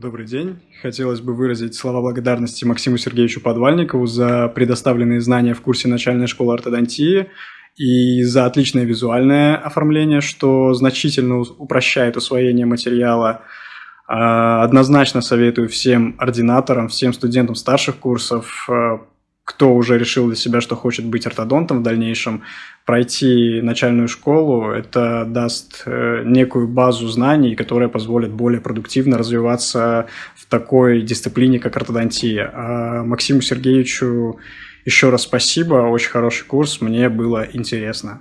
Добрый день. Хотелось бы выразить слова благодарности Максиму Сергеевичу Подвальникову за предоставленные знания в курсе начальной школы ортодонтии и за отличное визуальное оформление, что значительно упрощает усвоение материала. А, однозначно советую всем ординаторам, всем студентам старших курсов а, кто уже решил для себя, что хочет быть ортодонтом в дальнейшем, пройти начальную школу, это даст э, некую базу знаний, которая позволит более продуктивно развиваться в такой дисциплине, как ортодонтия. А Максиму Сергеевичу еще раз спасибо, очень хороший курс, мне было интересно.